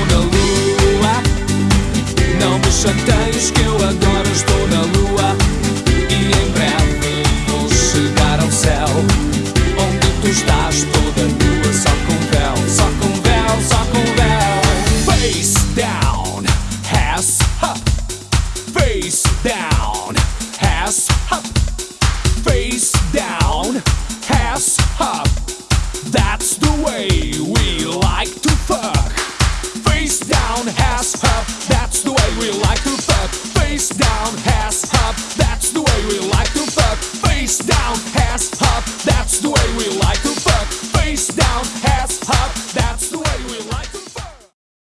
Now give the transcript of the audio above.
estou na lua. Não me chateios que eu agora estou na lua. E em breve vou chegar ao céu Onde tu estás toda nua Só com véu, só com véu, só com véu. Face down, ass up. Face down, ass up. Face down. that's the way we like to fuck. Face down, ass up, that's the way we like to fuck. Face down, ass up, that's the way we like to fuck. Face down, ass